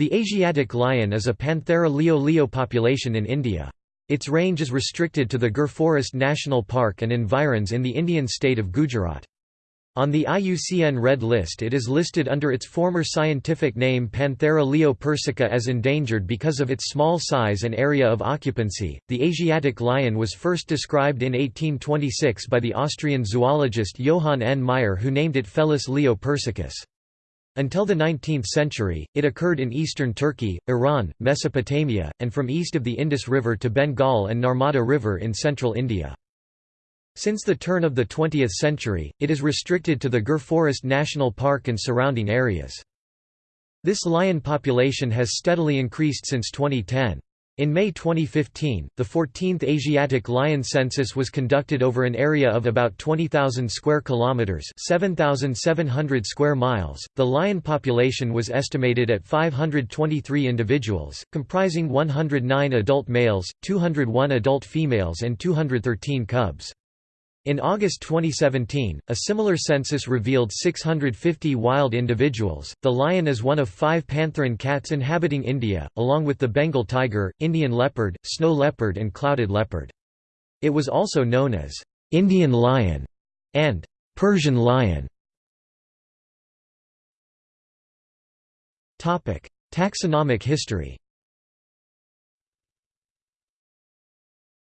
The Asiatic lion is a Panthera leo leo population in India. Its range is restricted to the Gir Forest National Park and environs in the Indian state of Gujarat. On the IUCN Red List it is listed under its former scientific name Panthera leo persica as endangered because of its small size and area of occupancy. The Asiatic lion was first described in 1826 by the Austrian zoologist Johann N. Meyer who named it Felis leo persicus. Until the 19th century, it occurred in eastern Turkey, Iran, Mesopotamia, and from east of the Indus River to Bengal and Narmada River in central India. Since the turn of the 20th century, it is restricted to the Gir Forest National Park and surrounding areas. This lion population has steadily increased since 2010. In May 2015, the 14th Asiatic lion census was conducted over an area of about 20,000 square kilometers, 7,700 square miles. The lion population was estimated at 523 individuals, comprising 109 adult males, 201 adult females and 213 cubs. In August 2017, a similar census revealed 650 wild individuals. The lion is one of five pantherine cats inhabiting India, along with the Bengal tiger, Indian leopard, snow leopard, and clouded leopard. It was also known as Indian lion and Persian lion. Taxonomic history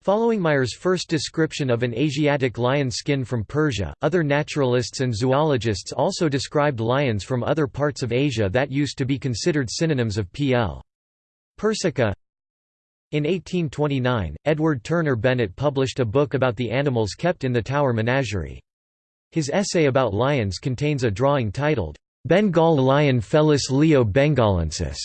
Following Meyer's first description of an Asiatic lion skin from Persia, other naturalists and zoologists also described lions from other parts of Asia that used to be considered synonyms of P.L. persica. In 1829, Edward Turner Bennett published a book about the animals kept in the Tower Menagerie. His essay about lions contains a drawing titled, Bengal lion Felis leo bengalensis.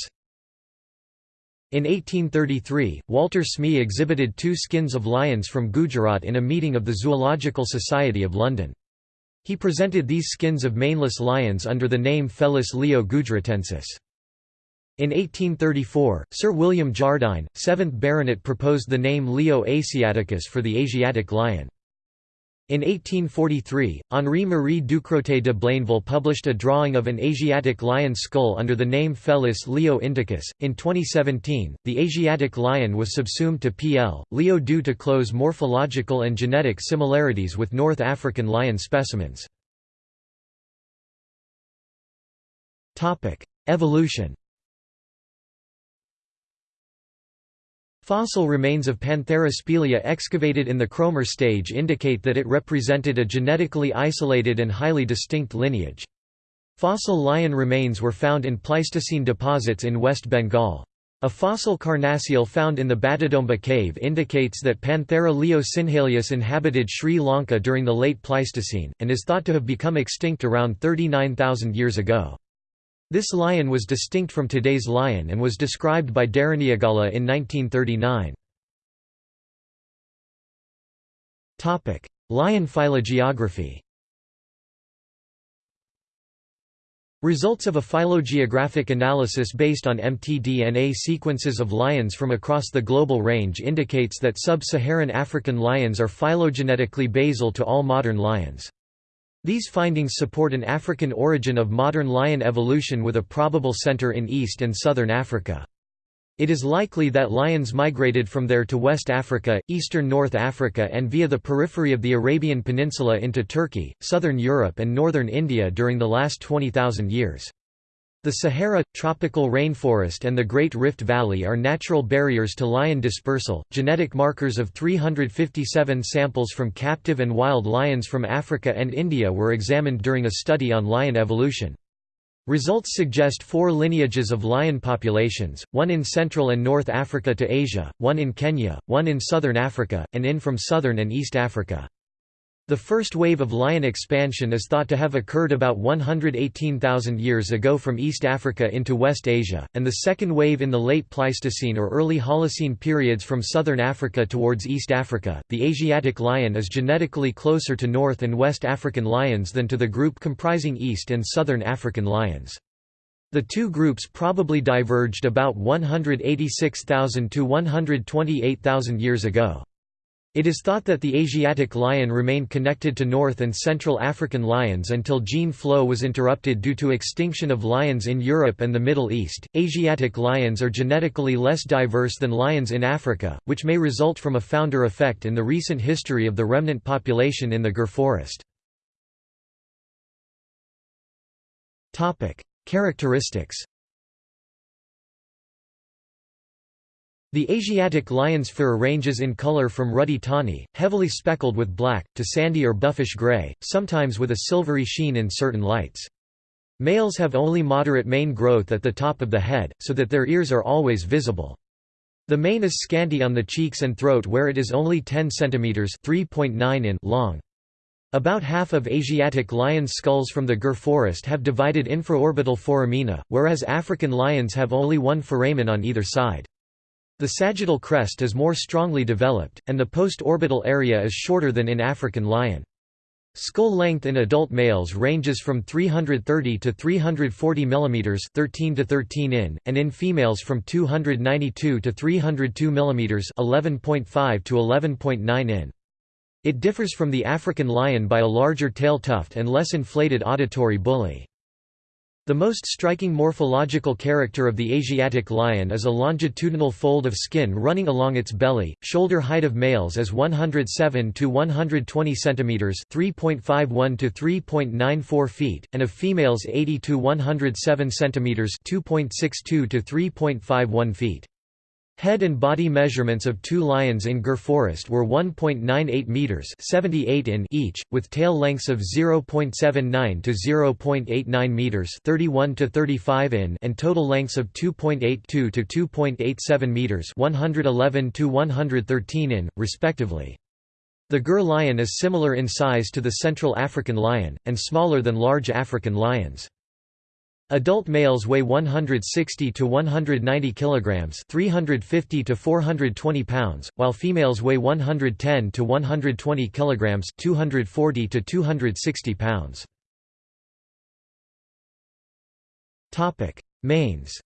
In 1833, Walter Smee exhibited two skins of lions from Gujarat in a meeting of the Zoological Society of London. He presented these skins of maneless lions under the name Felis leo gujaratensis. In 1834, Sir William Jardine, 7th Baronet proposed the name Leo asiaticus for the Asiatic lion. In 1843, Henri-Marie Ducrotay de Blainville published a drawing of an Asiatic lion skull under the name Felis leo indicus. In 2017, the Asiatic lion was subsumed to PL. leo due to close morphological and genetic similarities with North African lion specimens. Evolution Fossil remains of Panthera spelaea excavated in the Cromer stage indicate that it represented a genetically isolated and highly distinct lineage. Fossil lion remains were found in Pleistocene deposits in West Bengal. A fossil carnassial found in the Batadomba cave indicates that Panthera leo sinhaleyus inhabited Sri Lanka during the late Pleistocene, and is thought to have become extinct around 39,000 years ago. This lion was distinct from today's lion and was described by Deraniyagala in 1939. Lion phylogeography Results of a phylogeographic analysis based on mtDNA sequences of lions from across the global range indicates that sub-Saharan African lions are phylogenetically basal to all modern lions. These findings support an African origin of modern lion evolution with a probable center in East and Southern Africa. It is likely that lions migrated from there to West Africa, eastern North Africa and via the periphery of the Arabian Peninsula into Turkey, southern Europe and northern India during the last 20,000 years. The Sahara, tropical rainforest and the Great Rift Valley are natural barriers to lion dispersal. Genetic markers of 357 samples from captive and wild lions from Africa and India were examined during a study on lion evolution. Results suggest four lineages of lion populations, one in Central and North Africa to Asia, one in Kenya, one in Southern Africa, and in from Southern and East Africa. The first wave of lion expansion is thought to have occurred about 118,000 years ago from East Africa into West Asia, and the second wave in the late Pleistocene or early Holocene periods from southern Africa towards East Africa. The Asiatic lion is genetically closer to North and West African lions than to the group comprising East and Southern African lions. The two groups probably diverged about 186,000 to 128,000 years ago. It is thought that the Asiatic lion remained connected to North and Central African lions until gene flow was interrupted due to extinction of lions in Europe and the Middle East. Asiatic lions are genetically less diverse than lions in Africa, which may result from a founder effect in the recent history of the remnant population in the Gir forest. Topic: Characteristics The Asiatic lion's fur ranges in color from ruddy tawny, heavily speckled with black, to sandy or buffish gray, sometimes with a silvery sheen in certain lights. Males have only moderate mane growth at the top of the head, so that their ears are always visible. The mane is scanty on the cheeks and throat where it is only 10 cm (3.9 in) long. About half of Asiatic lion skulls from the Gir forest have divided infraorbital foramina, whereas African lions have only one foramen on either side. The sagittal crest is more strongly developed, and the post-orbital area is shorter than in African lion. Skull length in adult males ranges from 330 to 340 mm 13 to 13 in, and in females from 292 to 302 mm 11.5 to 11.9 in. It differs from the African lion by a larger tail tuft and less inflated auditory bullae. The most striking morphological character of the Asiatic lion is a longitudinal fold of skin running along its belly. Shoulder height of males is 107 to 120 centimeters, 3.51 to 3.94 feet, and of females 80 to 107 centimeters, 2.62 to 3.51 feet. Head and body measurements of two lions in Gir Forest were 1.98 meters (78 in) each, with tail lengths of 0.79 to 0.89 meters (31 to 35 in) and total lengths of 2.82 to 2.87 meters (111 to 113 in), respectively. The Gir lion is similar in size to the Central African lion, and smaller than large African lions. Adult males weigh 160 to 190 kilograms, 350 to 420 pounds, while females weigh 110 to 120 kilograms, 240 to 260 pounds. Topic: Manes.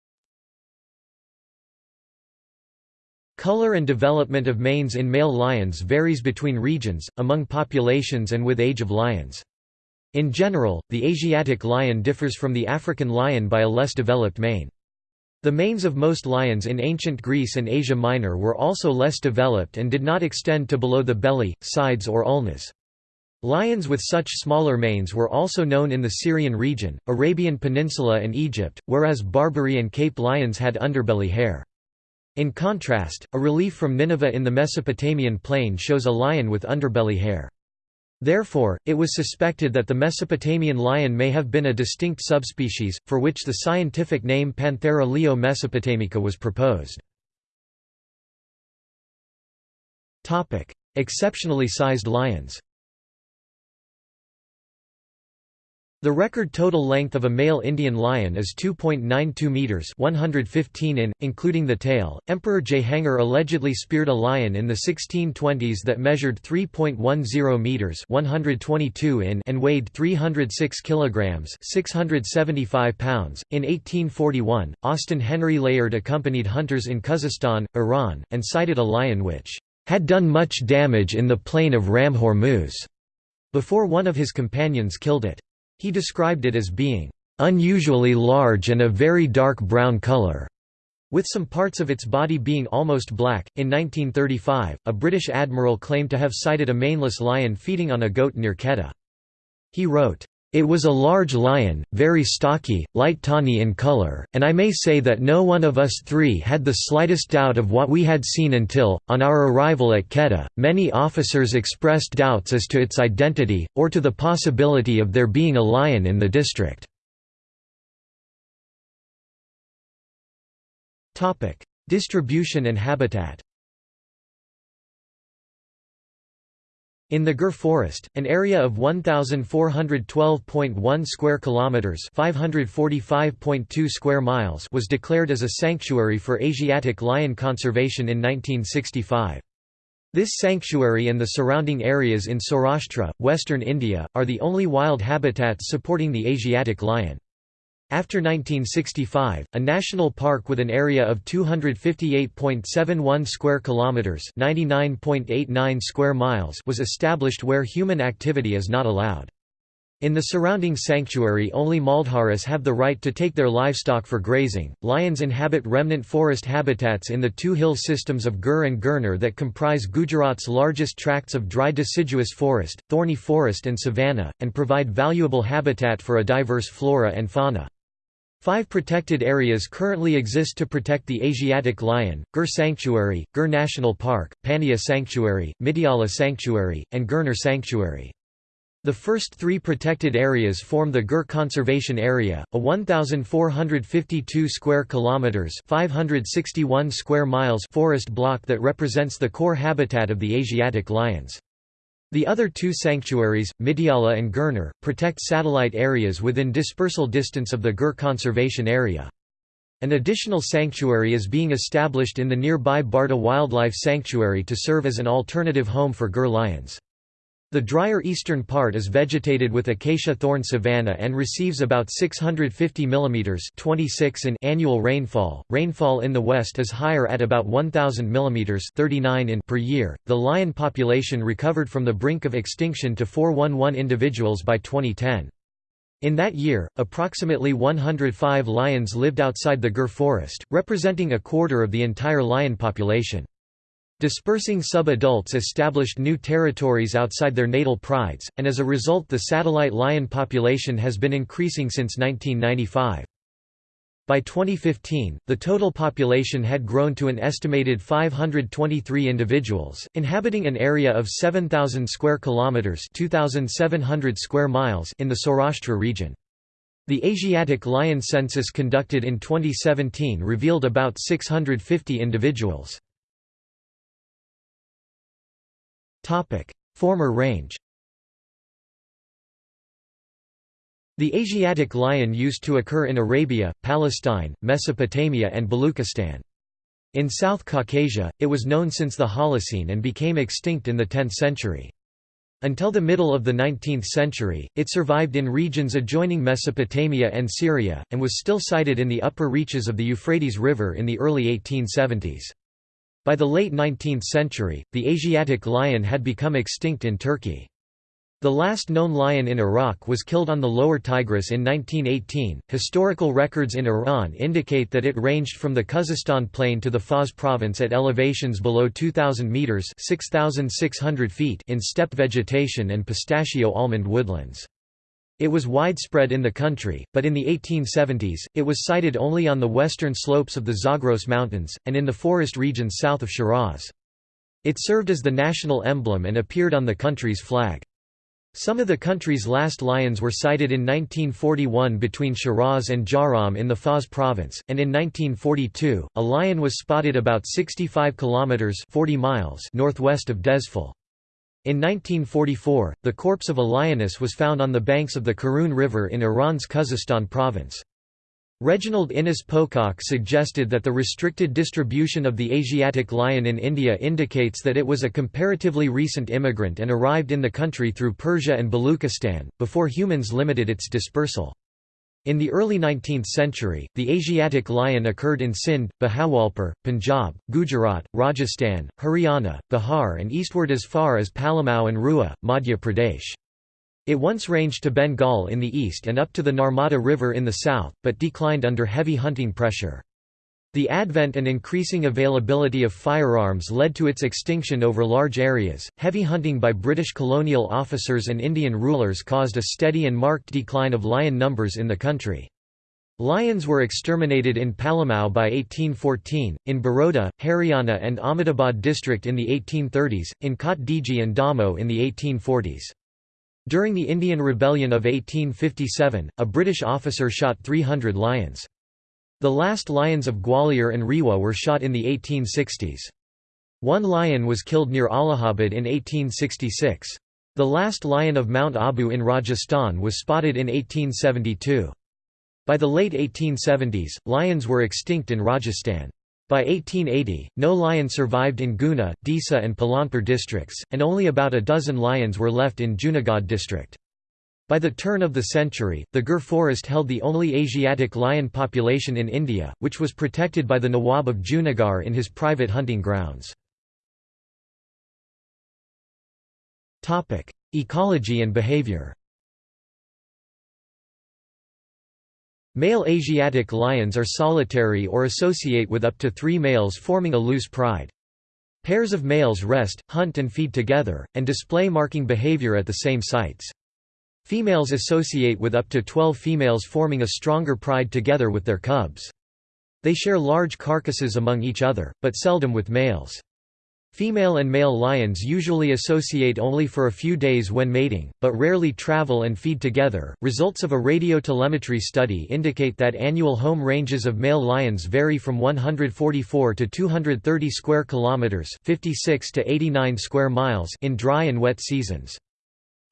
Color and development of manes in male lions varies between regions, among populations and with age of lions. In general, the Asiatic lion differs from the African lion by a less developed mane. The manes of most lions in ancient Greece and Asia Minor were also less developed and did not extend to below the belly, sides or ulnas. Lions with such smaller manes were also known in the Syrian region, Arabian Peninsula and Egypt, whereas Barbary and Cape lions had underbelly hair. In contrast, a relief from Nineveh in the Mesopotamian plain shows a lion with underbelly hair. Therefore, it was suspected that the Mesopotamian lion may have been a distinct subspecies, for which the scientific name Panthera leo mesopotamica was proposed. Exceptionally sized lions The record total length of a male Indian lion is 2.92 meters (115 in), including the tail. Emperor Jehangir allegedly speared a lion in the 1620s that measured 3.10 meters (122 in) and weighed 306 kilograms (675 pounds). In 1841, Austin Henry Layard accompanied hunters in Khuzestan, Iran, and sighted a lion which had done much damage in the plain of Ram Hormuz before one of his companions killed it. He described it as being unusually large and a very dark brown color, with some parts of its body being almost black. In 1935, a British admiral claimed to have sighted a maneless lion feeding on a goat near Quetta. He wrote, it was a large lion, very stocky, light tawny in color, and I may say that no one of us three had the slightest doubt of what we had seen until, on our arrival at Quetta, many officers expressed doubts as to its identity, or to the possibility of there being a lion in the district. Distribution and habitat In the Gir Forest, an area of 1412.1 square kilometers, 545.2 square miles was declared as a sanctuary for Asiatic lion conservation in 1965. This sanctuary and the surrounding areas in Saurashtra, western India, are the only wild habitats supporting the Asiatic lion. After 1965, a national park with an area of 258.71 square kilometers, 99.89 square miles was established where human activity is not allowed. In the surrounding sanctuary only Maldharis have the right to take their livestock for grazing. Lions inhabit remnant forest habitats in the two hill systems of Gir and Girnar that comprise Gujarat's largest tracts of dry deciduous forest, thorny forest and savanna, and provide valuable habitat for a diverse flora and fauna. Five protected areas currently exist to protect the Asiatic lion, Gir Sanctuary, Gir National Park, Pania Sanctuary, Mitiyala Sanctuary, and Girnar Sanctuary. The first three protected areas form the Gir Conservation Area, a 1,452 square kilometers (561 square miles) forest block that represents the core habitat of the Asiatic lions. The other two sanctuaries, Mitiyala and Girnar, protect satellite areas within dispersal distance of the Gir Conservation Area. An additional sanctuary is being established in the nearby Barda Wildlife Sanctuary to serve as an alternative home for Gir lions. The drier eastern part is vegetated with acacia thorn savanna and receives about 650 mm 26 in annual rainfall. Rainfall in the west is higher at about 1000 mm 39 in per year. The lion population recovered from the brink of extinction to 411 individuals by 2010. In that year, approximately 105 lions lived outside the Gir forest, representing a quarter of the entire lion population. Dispersing sub-adults established new territories outside their natal prides, and as a result the satellite lion population has been increasing since 1995. By 2015, the total population had grown to an estimated 523 individuals, inhabiting an area of 7,000 square kilometers (2,700 square miles) in the Saurashtra region. The Asiatic lion census conducted in 2017 revealed about 650 individuals. Former range The Asiatic lion used to occur in Arabia, Palestine, Mesopotamia and Baluchistan. In South Caucasia, it was known since the Holocene and became extinct in the 10th century. Until the middle of the 19th century, it survived in regions adjoining Mesopotamia and Syria, and was still sighted in the upper reaches of the Euphrates River in the early 1870s. By the late 19th century, the Asiatic lion had become extinct in Turkey. The last known lion in Iraq was killed on the lower Tigris in 1918. Historical records in Iran indicate that it ranged from the Khuzestan plain to the Fars province at elevations below 2000 meters (6600 feet) in steppe vegetation and pistachio almond woodlands. It was widespread in the country, but in the 1870s, it was sighted only on the western slopes of the Zagros Mountains, and in the forest regions south of Shiraz. It served as the national emblem and appeared on the country's flag. Some of the country's last lions were sighted in 1941 between Shiraz and Jahrom in the Fars province, and in 1942, a lion was spotted about 65 kilometers 40 miles northwest of Dezful. In 1944, the corpse of a lioness was found on the banks of the Karun River in Iran's Khuzestan province. Reginald Innes Pocock suggested that the restricted distribution of the Asiatic lion in India indicates that it was a comparatively recent immigrant and arrived in the country through Persia and Baluchistan, before humans limited its dispersal. In the early 19th century, the Asiatic lion occurred in Sindh, Bahawalpur, Punjab, Gujarat, Rajasthan, Haryana, Bihar and eastward as far as Palamau and Rewa, Madhya Pradesh. It once ranged to Bengal in the east and up to the Narmada River in the south, but declined under heavy hunting pressure. The advent and increasing availability of firearms led to its extinction over large areas. Heavy hunting by British colonial officers and Indian rulers caused a steady and marked decline of lion numbers in the country. Lions were exterminated in Palamau by 1814, in Baroda, Haryana and Ahmedabad district in the 1830s, in Kot Diji and Damoh in the 1840s. During the Indian Rebellion of 1857, a British officer shot 300 lions. The last lions of Gwalior and Rewa were shot in the 1860s. One lion was killed near Allahabad in 1866. The last lion of Mount Abu in Rajasthan was spotted in 1872. By the late 1870s, lions were extinct in Rajasthan. By 1880, no lion survived in Guna, Disa and Palanpur districts, and only about a dozen lions were left in Junagadh district. By the turn of the century, the Gir forest held the only Asiatic lion population in India, which was protected by the Nawab of Junagadh in his private hunting grounds. Ecology and behavior Male Asiatic lions are solitary or associate with up to three males forming a loose pride. Pairs of males rest, hunt and feed together, and display marking behavior at the same sites. Females associate with up to 12 females forming a stronger pride together with their cubs. They share large carcasses among each other, but seldom with males. Female and male lions usually associate only for a few days when mating, but rarely travel and feed together. Results of a radiotelemetry study indicate that annual home ranges of male lions vary from 144 to 230 square kilometers, 56 to 89 square miles in dry and wet seasons.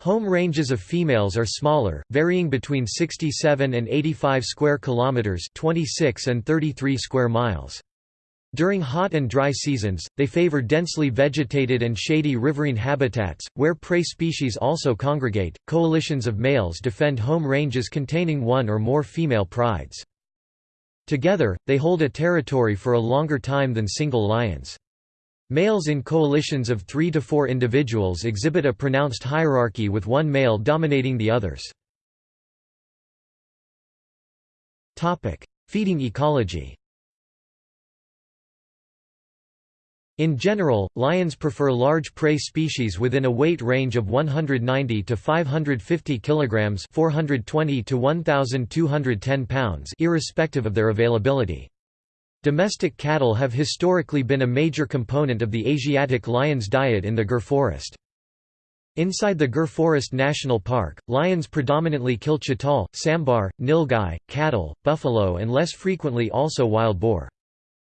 Home ranges of females are smaller, varying between 67 and 85 square kilometers, 26 and 33 square miles. During hot and dry seasons, they favor densely vegetated and shady riverine habitats, where prey species also congregate. Coalitions of males defend home ranges containing one or more female prides. Together, they hold a territory for a longer time than single lions. Males in coalitions of three to four individuals exhibit a pronounced hierarchy with one male dominating the others. Feeding ecology In general, lions prefer large prey species within a weight range of 190 to 550 kilograms, 420 to 1210 pounds, irrespective of their availability. Domestic cattle have historically been a major component of the Asiatic lion's diet in the Gir forest. Inside the Gir Forest National Park, lions predominantly kill chital, sambar, nilgai, cattle, buffalo and less frequently also wild boar.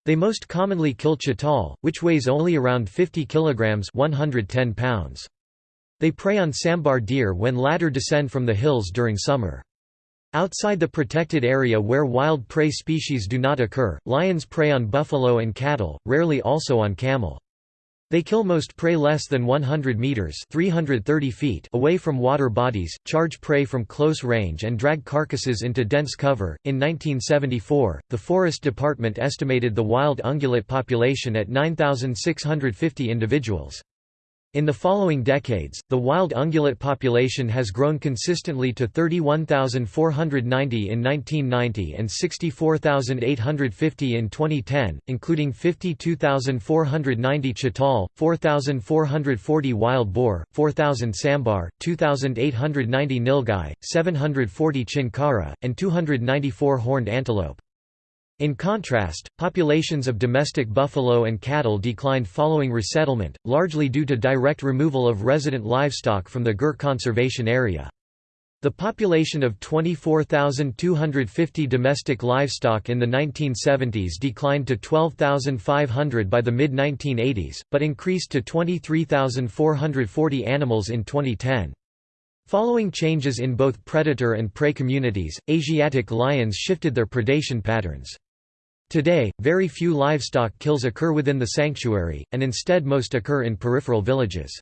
They most commonly kill chital, which weighs only around 50 kilograms 110 pounds. They prey on sambar deer when latter descend from the hills during summer. Outside the protected area where wild prey species do not occur, lions prey on buffalo and cattle, rarely also on camel. They kill most prey less than 100 meters (330 feet) away from water bodies, charge prey from close range and drag carcasses into dense cover. In 1974, the Forest Department estimated the wild ungulate population at 9650 individuals. In the following decades, the wild ungulate population has grown consistently to 31,490 in 1990 and 64,850 in 2010, including 52,490 chital, 4,440 wild boar, 4,000 sambar, 2,890 nilgai, 740 chinkara, and 294 horned antelope. In contrast, populations of domestic buffalo and cattle declined following resettlement, largely due to direct removal of resident livestock from the Gir conservation area. The population of 24,250 domestic livestock in the 1970s declined to 12,500 by the mid-1980s, but increased to 23,440 animals in 2010. Following changes in both predator and prey communities, Asiatic lions shifted their predation patterns. Today, very few livestock kills occur within the sanctuary, and instead most occur in peripheral villages.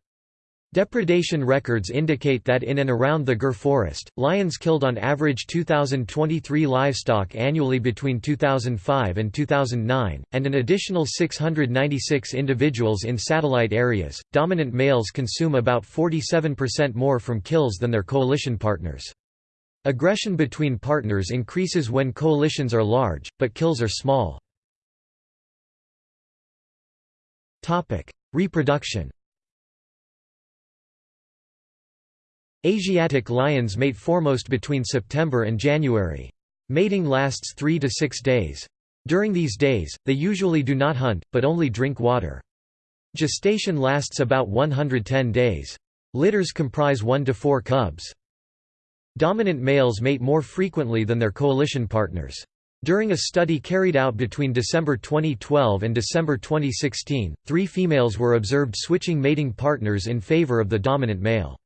Depredation records indicate that in and around the Gir forest, lions killed on average 2,023 livestock annually between 2005 and 2009, and an additional 696 individuals in satellite areas. Dominant males consume about 47% more from kills than their coalition partners. Aggression between partners increases when coalitions are large, but kills are small. Reproduction Asiatic lions mate foremost between September and January. Mating lasts three to six days. During these days, they usually do not hunt, but only drink water. Gestation lasts about 110 days. Litters comprise one to four cubs. Dominant males mate more frequently than their coalition partners. During a study carried out between December 2012 and December 2016, three females were observed switching mating partners in favor of the dominant male.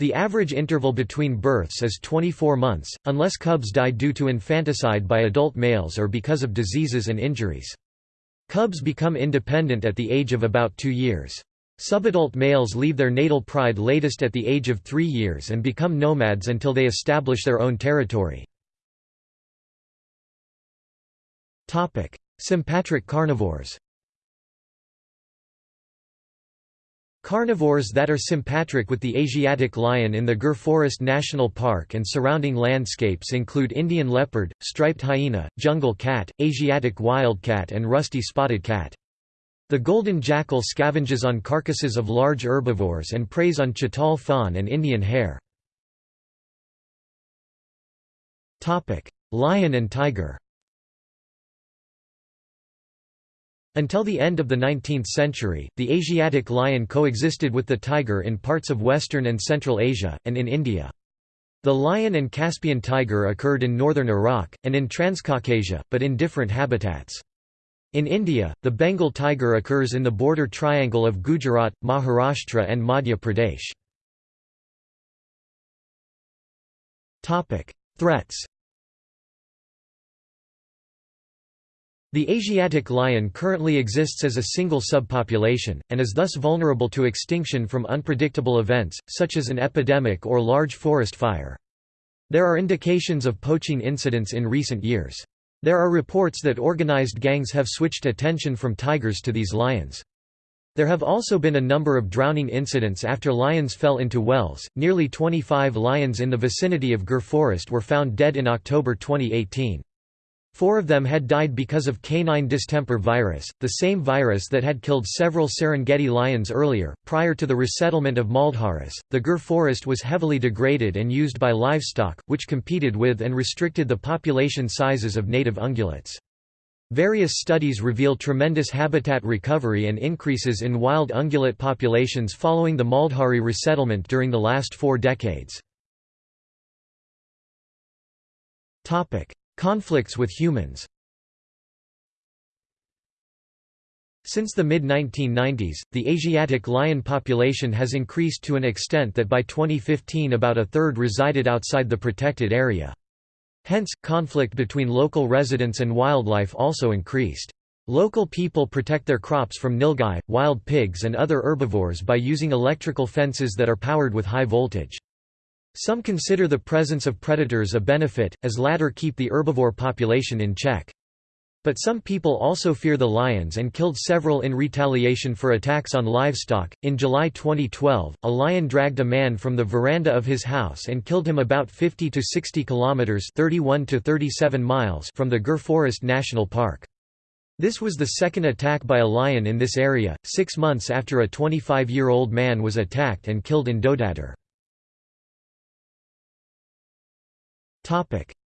The average interval between births is 24 months, unless cubs die due to infanticide by adult males or because of diseases and injuries. Cubs become independent at the age of about two years. Subadult males leave their natal pride latest at the age of three years and become nomads until they establish their own territory. Sympatric carnivores Carnivores that are sympatric with the Asiatic lion in the Gir Forest National Park and surrounding landscapes include Indian leopard, striped hyena, jungle cat, Asiatic wildcat and rusty spotted cat. The golden jackal scavenges on carcasses of large herbivores and preys on chital fawn and Indian hare. Lion and tiger Until the end of the 19th century, the Asiatic lion coexisted with the tiger in parts of Western and Central Asia, and in India. The lion and Caspian tiger occurred in northern Iraq, and in Transcaucasia, but in different habitats. In India, the Bengal tiger occurs in the border triangle of Gujarat, Maharashtra and Madhya Pradesh. Threats The Asiatic lion currently exists as a single subpopulation, and is thus vulnerable to extinction from unpredictable events, such as an epidemic or large forest fire. There are indications of poaching incidents in recent years. There are reports that organized gangs have switched attention from tigers to these lions. There have also been a number of drowning incidents after lions fell into wells. Nearly 25 lions in the vicinity of Gir Forest were found dead in October 2018. Four of them had died because of canine distemper virus, the same virus that had killed several Serengeti lions earlier. Prior to the resettlement of Maldharis, the Gir forest was heavily degraded and used by livestock, which competed with and restricted the population sizes of native ungulates. Various studies reveal tremendous habitat recovery and increases in wild ungulate populations following the Maldhari resettlement during the last four decades. Conflicts with humans Since the mid-1990s, the Asiatic lion population has increased to an extent that by 2015 about a third resided outside the protected area. Hence, conflict between local residents and wildlife also increased. Local people protect their crops from nilgai, wild pigs and other herbivores by using electrical fences that are powered with high voltage. Some consider the presence of predators a benefit, as latter keep the herbivore population in check. But some people also fear the lions and killed several in retaliation for attacks on livestock. In July 2012, a lion dragged a man from the veranda of his house and killed him about 50 to 60 kilometers (31 to 37 miles) from the Gir Forest National Park. This was the second attack by a lion in this area, six months after a 25-year-old man was attacked and killed in Dodadar.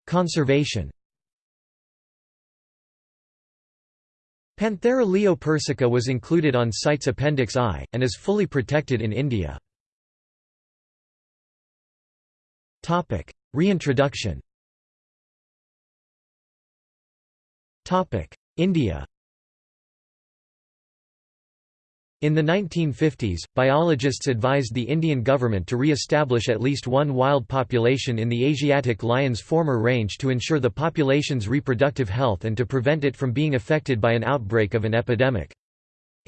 Conservation Panthera leo persica was included on CITES Appendix I, and is fully protected in India. Reintroduction India In the 1950s, biologists advised the Indian government to re-establish at least one wild population in the Asiatic lion's former range to ensure the population's reproductive health and to prevent it from being affected by an outbreak of an epidemic.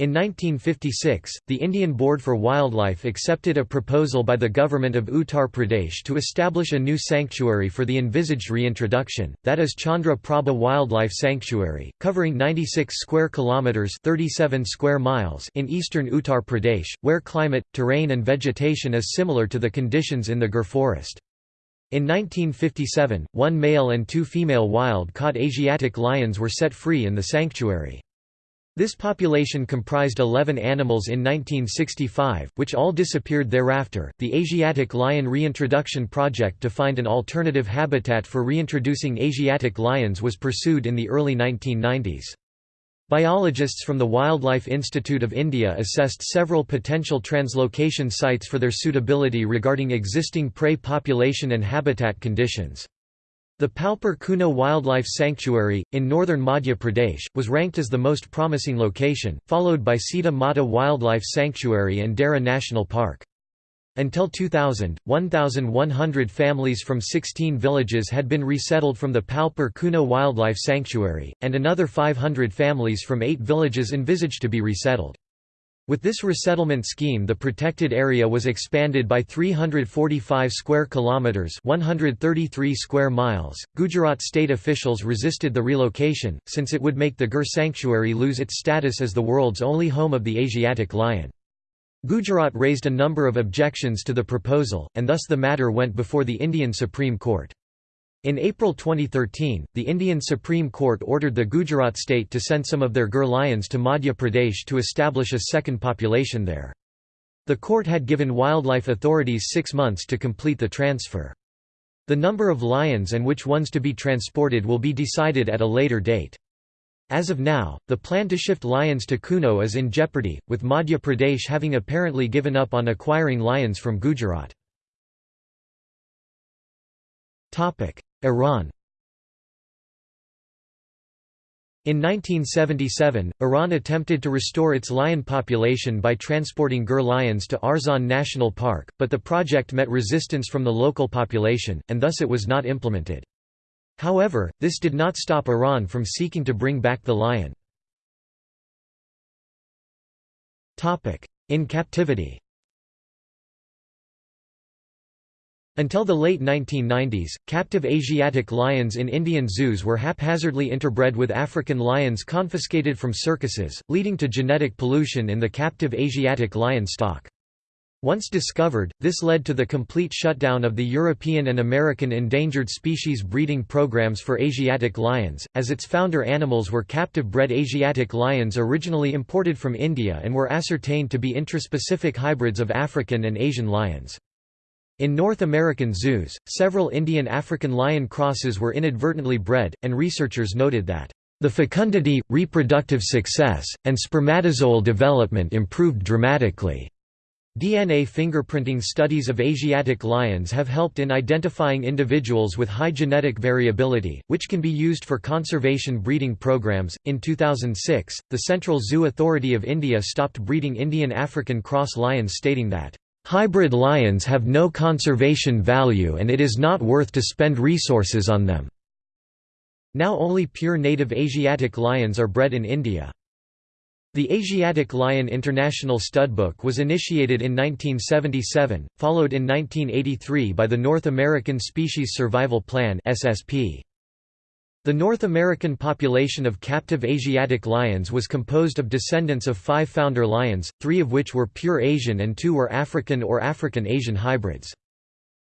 In 1956, the Indian Board for Wildlife accepted a proposal by the government of Uttar Pradesh to establish a new sanctuary for the envisaged reintroduction, that is Chandra Prabha Wildlife Sanctuary, covering 96 square kilometers (37 square miles) in eastern Uttar Pradesh, where climate, terrain and vegetation is similar to the conditions in the Gir forest. In 1957, one male and two female wild-caught Asiatic lions were set free in the sanctuary. This population comprised 11 animals in 1965, which all disappeared thereafter. The Asiatic Lion Reintroduction Project to find an alternative habitat for reintroducing Asiatic lions was pursued in the early 1990s. Biologists from the Wildlife Institute of India assessed several potential translocation sites for their suitability regarding existing prey population and habitat conditions. The Palpur Kuno Wildlife Sanctuary, in northern Madhya Pradesh, was ranked as the most promising location, followed by Sita Mata Wildlife Sanctuary and Dara National Park. Until 2000, 1,100 families from 16 villages had been resettled from the Palpur Kuno Wildlife Sanctuary, and another 500 families from eight villages envisaged to be resettled. With this resettlement scheme the protected area was expanded by 345 square kilometers, 133 square miles. Gujarat state officials resisted the relocation since it would make the Gir sanctuary lose its status as the world's only home of the Asiatic lion. Gujarat raised a number of objections to the proposal and thus the matter went before the Indian Supreme Court. In April 2013, the Indian Supreme Court ordered the Gujarat state to send some of their Gir lions to Madhya Pradesh to establish a second population there. The court had given wildlife authorities six months to complete the transfer. The number of lions and which ones to be transported will be decided at a later date. As of now, the plan to shift lions to Kuno is in jeopardy, with Madhya Pradesh having apparently given up on acquiring lions from Gujarat. Iran In 1977, Iran attempted to restore its lion population by transporting Gir lions to Arzan National Park, but the project met resistance from the local population, and thus it was not implemented. However, this did not stop Iran from seeking to bring back the lion. In captivity Until the late 1990s, captive Asiatic lions in Indian zoos were haphazardly interbred with African lions confiscated from circuses, leading to genetic pollution in the captive Asiatic lion stock. Once discovered, this led to the complete shutdown of the European and American endangered species breeding programs for Asiatic lions, as its founder animals were captive-bred Asiatic lions originally imported from India and were ascertained to be intraspecific hybrids of African and Asian lions. In North American zoos, several Indian African lion crosses were inadvertently bred, and researchers noted that, "...the fecundity, reproductive success, and spermatozoal development improved dramatically." DNA fingerprinting studies of Asiatic lions have helped in identifying individuals with high genetic variability, which can be used for conservation breeding programs. In 2006, the Central Zoo Authority of India stopped breeding Indian African cross lions, stating that Hybrid lions have no conservation value and it is not worth to spend resources on them. Now only pure native Asiatic lions are bred in India. The Asiatic Lion International Studbook was initiated in 1977, followed in 1983 by the North American Species Survival Plan SSP. The North American population of captive Asiatic lions was composed of descendants of five founder lions, three of which were pure Asian and two were African or African-Asian hybrids.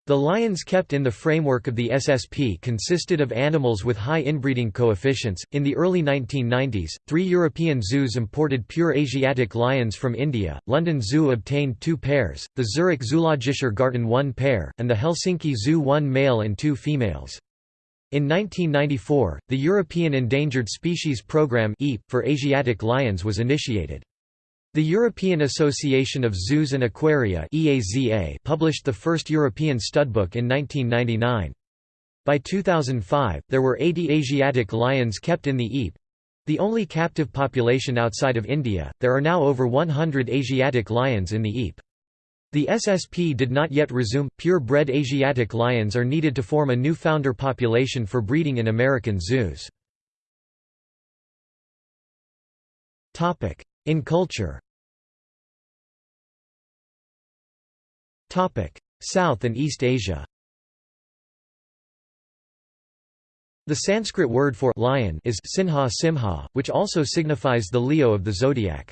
The lions kept in the framework of the SSP consisted of animals with high inbreeding coefficients. In the early 1990s, three European zoos imported pure Asiatic lions from India. London Zoo obtained two pairs, the Zurich Zoologischer Garten one pair, and the Helsinki Zoo one male and two females. In 1994, the European Endangered Species Programme for Asiatic lions was initiated. The European Association of Zoos and Aquaria published the first European studbook in 1999. By 2005, there were 80 Asiatic lions kept in the EEP. The only captive population outside of India, there are now over 100 Asiatic lions in the EEP. The SSP did not yet resume. Pure-bred Asiatic lions are needed to form a new founder population for breeding in American zoos. Topic: In culture. Topic: South and East Asia. The Sanskrit word for lion is sinha simha, which also signifies the Leo of the zodiac.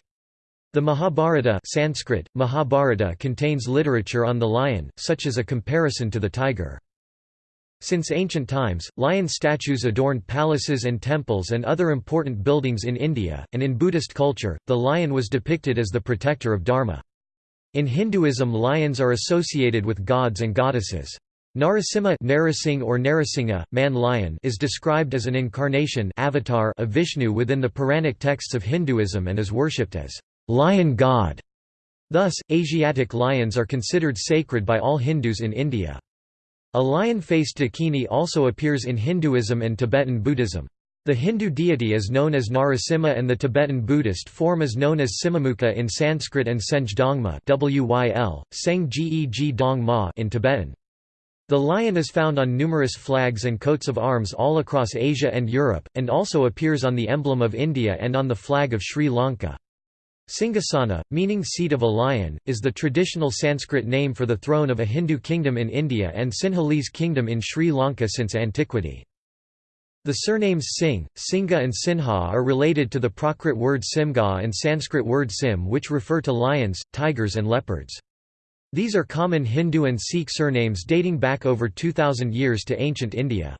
The Mahabharata Sanskrit, Mahabharata contains literature on the lion, such as a comparison to the tiger. Since ancient times, lion statues adorned palaces and temples and other important buildings in India, and in Buddhist culture, the lion was depicted as the protector of Dharma. In Hinduism lions are associated with gods and goddesses. Narasimha Narasing or Narasingha, man-lion is described as an incarnation avatar of Vishnu within the Puranic texts of Hinduism and is worshipped as lion god. Thus, Asiatic lions are considered sacred by all Hindus in India. A lion-faced dakini also appears in Hinduism and Tibetan Buddhism. The Hindu deity is known as Narasimha and the Tibetan Buddhist form is known as Simhamukha in Sanskrit and Senj Dongma WYL, Seng Geg Dong in Tibetan. The lion is found on numerous flags and coats of arms all across Asia and Europe, and also appears on the emblem of India and on the flag of Sri Lanka. Singhasana, meaning seat of a lion, is the traditional Sanskrit name for the throne of a Hindu kingdom in India and Sinhalese kingdom in Sri Lanka since antiquity. The surnames Singh, Singha and Sinha are related to the Prakrit word Simga and Sanskrit word Sim which refer to lions, tigers and leopards. These are common Hindu and Sikh surnames dating back over 2000 years to ancient India.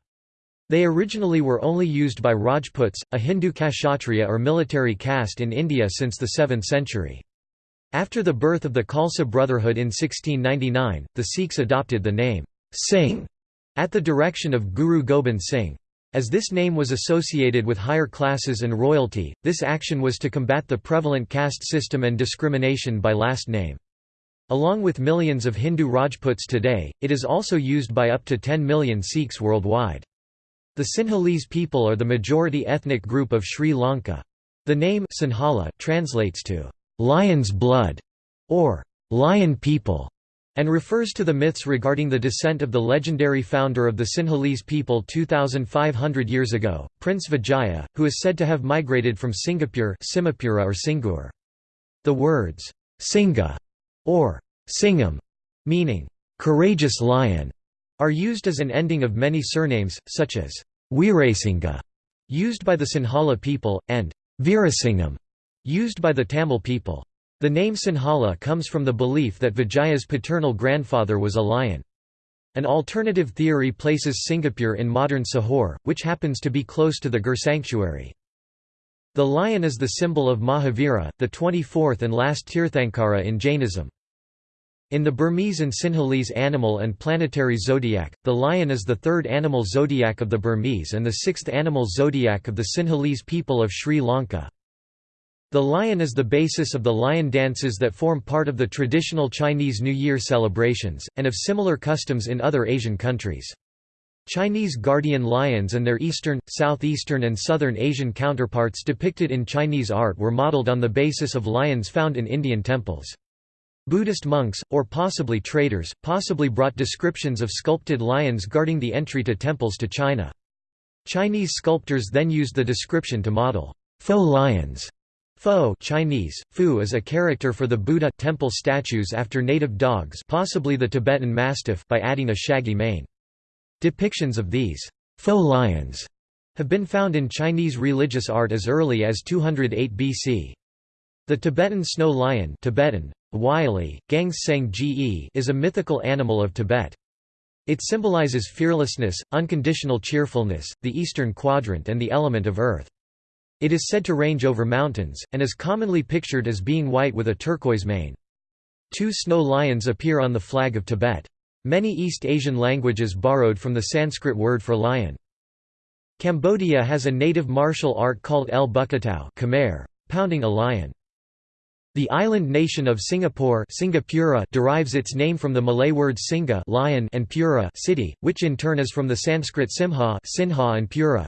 They originally were only used by Rajputs, a Hindu kshatriya or military caste in India since the 7th century. After the birth of the Khalsa Brotherhood in 1699, the Sikhs adopted the name Singh at the direction of Guru Gobind Singh. As this name was associated with higher classes and royalty, this action was to combat the prevalent caste system and discrimination by last name. Along with millions of Hindu Rajputs today, it is also used by up to 10 million Sikhs worldwide. The Sinhalese people are the majority ethnic group of Sri Lanka. The name Sinhala translates to lion's blood or lion people and refers to the myths regarding the descent of the legendary founder of the Sinhalese people 2,500 years ago, Prince Vijaya, who is said to have migrated from Singapore Simapura or Singur. The words, Singa or Singham, meaning courageous lion, are used as an ending of many surnames, such as Veerasingha, used by the Sinhala people, and Veerasingham, used by the Tamil people. The name Sinhala comes from the belief that Vijaya's paternal grandfather was a lion. An alternative theory places Sinhapura in modern Sihor, which happens to be close to the Gir sanctuary. The lion is the symbol of Mahavira, the 24th and last Tirthankara in Jainism. In the Burmese and Sinhalese animal and planetary zodiac, the lion is the third animal zodiac of the Burmese and the sixth animal zodiac of the Sinhalese people of Sri Lanka. The lion is the basis of the lion dances that form part of the traditional Chinese New Year celebrations, and of similar customs in other Asian countries. Chinese guardian lions and their eastern, southeastern and southern Asian counterparts depicted in Chinese art were modeled on the basis of lions found in Indian temples. Buddhist monks, or possibly traders, possibly brought descriptions of sculpted lions guarding the entry to temples to China. Chinese sculptors then used the description to model faux lions. Faux Chinese, fu is a character for the Buddha temple statues after native dogs possibly the Tibetan Mastiff by adding a shaggy mane. Depictions of these faux lions have been found in Chinese religious art as early as 208 BC. The Tibetan snow lion Tibetan, Wylie, Gangseng Ge is a mythical animal of Tibet. It symbolizes fearlessness, unconditional cheerfulness, the eastern quadrant and the element of earth. It is said to range over mountains, and is commonly pictured as being white with a turquoise mane. Two snow lions appear on the flag of Tibet. Many East Asian languages borrowed from the Sanskrit word for lion. Cambodia has a native martial art called El Bukatau Khmer, pounding a lion. The island nation of Singapore Singapura derives its name from the Malay word singa lion and Pura city, which in turn is from the Sanskrit Simha Sinha and Pura.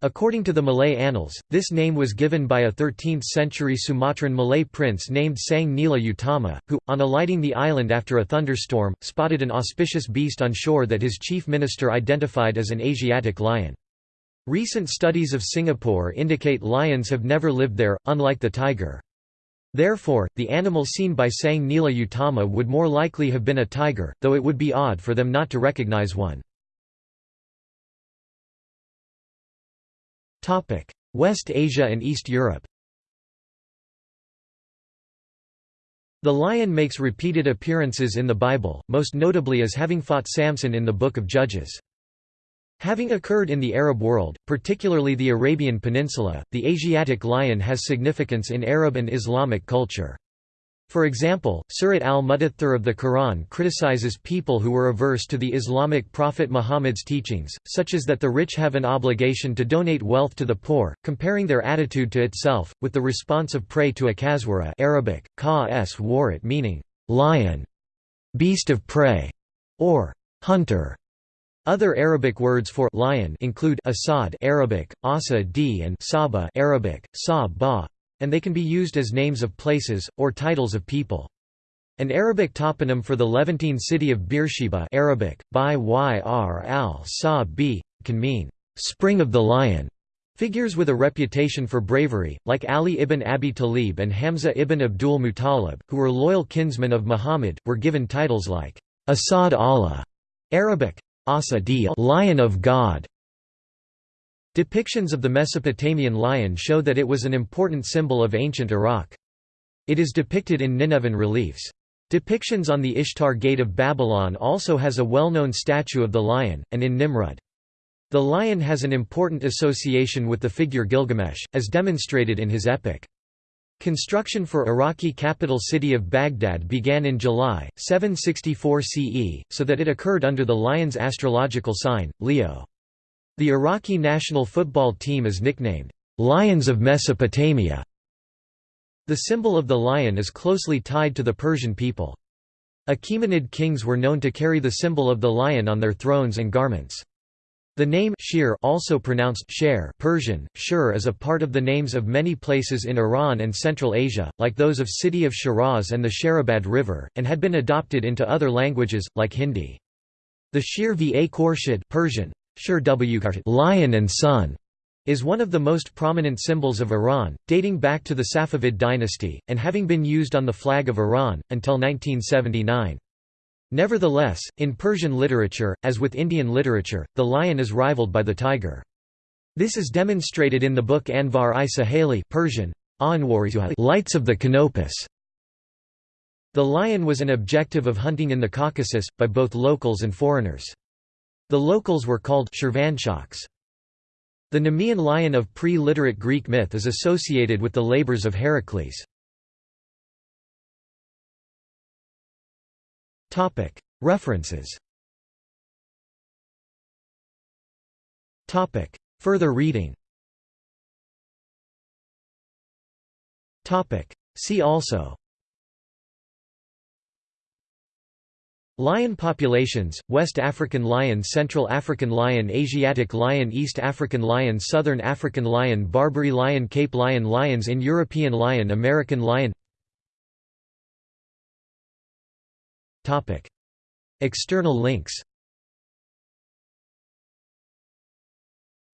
According to the Malay annals, this name was given by a 13th-century Sumatran Malay prince named Sang Nila Utama, who, on alighting the island after a thunderstorm, spotted an auspicious beast on shore that his chief minister identified as an Asiatic lion. Recent studies of Singapore indicate lions have never lived there, unlike the tiger. Therefore, the animal seen by Sang Nila Utama would more likely have been a tiger, though it would be odd for them not to recognize one. West Asia and East Europe The lion makes repeated appearances in the Bible, most notably as having fought Samson in the Book of Judges. Having occurred in the Arab world, particularly the Arabian Peninsula, the Asiatic lion has significance in Arab and Islamic culture. For example, Surat al-Mudaththir of the Quran criticizes people who were averse to the Islamic prophet Muhammad's teachings, such as that the rich have an obligation to donate wealth to the poor, comparing their attitude to itself, with the response of prey to a kaswara Arabic, ka warat meaning, lion, beast of prey, or hunter. Other Arabic words for lion include asad Arabic, asa d and saba Arabic, sa and they can be used as names of places, or titles of people. An Arabic toponym for the Levantine city of Beersheba Arabic, by yr al can mean, spring of the lion, Figures with a reputation for bravery, like Ali ibn Abi Talib and Hamza ibn Abdul Muttalib, who were loyal kinsmen of Muhammad, were given titles like Asad Allah, Arabic, Asadiyya, Lion of God. Depictions of the Mesopotamian lion show that it was an important symbol of ancient Iraq. It is depicted in Nineveh reliefs. Depictions on the Ishtar Gate of Babylon also has a well-known statue of the lion, and in Nimrud. The lion has an important association with the figure Gilgamesh, as demonstrated in his epic. Construction for Iraqi capital city of Baghdad began in July, 764 CE, so that it occurred under the lion's astrological sign, Leo. The Iraqi national football team is nicknamed, "'Lions of Mesopotamia'". The symbol of the lion is closely tied to the Persian people. Achaemenid kings were known to carry the symbol of the lion on their thrones and garments. The name Shir also pronounced Sher Persian, Shur is a part of the names of many places in Iran and Central Asia, like those of city of Shiraz and the Sherabad River, and had been adopted into other languages, like Hindi. The Shir va Khorshid Persian, Shir lion and sun, is one of the most prominent symbols of Iran, dating back to the Safavid dynasty, and having been used on the flag of Iran, until 1979. Nevertheless, in Persian literature, as with Indian literature, the lion is rivaled by the tiger. This is demonstrated in the book Anvar-i Suhayli Persian, Lights of the Canopus. The lion was an objective of hunting in the Caucasus, by both locals and foreigners. The locals were called Shirvanshahs. The Nemean lion of pre-literate Greek myth is associated with the labors of Heracles. References. Further reading. See also. Lion populations, West African lion Central African lion Asiatic lion East African lion Southern African lion Barbary lion Cape lion Lions in European lion American lion External links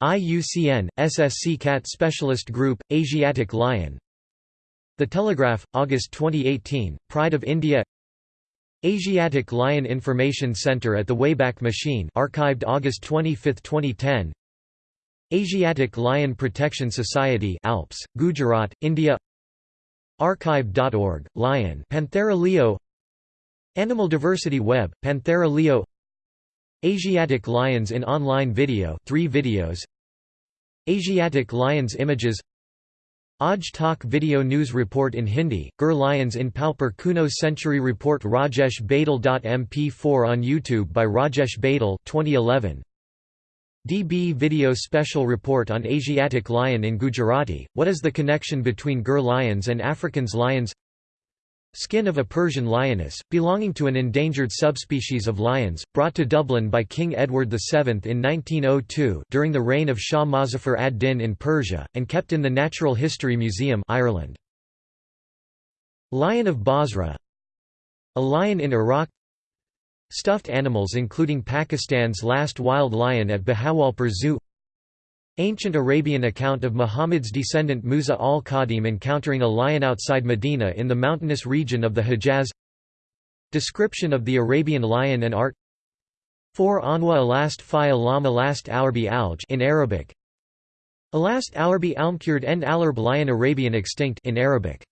IUCN, SSC Cat Specialist Group, Asiatic Lion The Telegraph, August 2018, Pride of India Asiatic Lion Information Center at the Wayback Machine archived August 25, 2010 Asiatic Lion Protection Society Alps, Gujarat, India Archive.org, Lion Panthera leo Animal Diversity Web, Panthera leo. Asiatic lions in online video 3 videos. Asiatic lions images. Tak Video News Report in Hindi, Gir Lions in Palpur Kuno Century Report Rajesh Badal.mp4 on YouTube by Rajesh Badal 2011. DB Video Special Report on Asiatic Lion in Gujarati, What is the connection between Gir lions and Africans lions Skin of a Persian lioness, belonging to an endangered subspecies of lions, brought to Dublin by King Edward VII in 1902 during the reign of Shah Muzaffar ad-Din in Persia, and kept in the Natural History Museum Ireland. Lion of Basra. A lion in Iraq. Stuffed animals including Pakistan's last wild lion at Bahawalpur Zoo Ancient Arabian account of Muhammad's descendant Musa al-Kadhim encountering a lion outside Medina in the mountainous region of the Hejaz Description of the Arabian lion and art. 4 Anwa alast fi alam alast alarbi alj in Arabic. Alast alarbi almkurd en alarb lion Arabian extinct in Arabic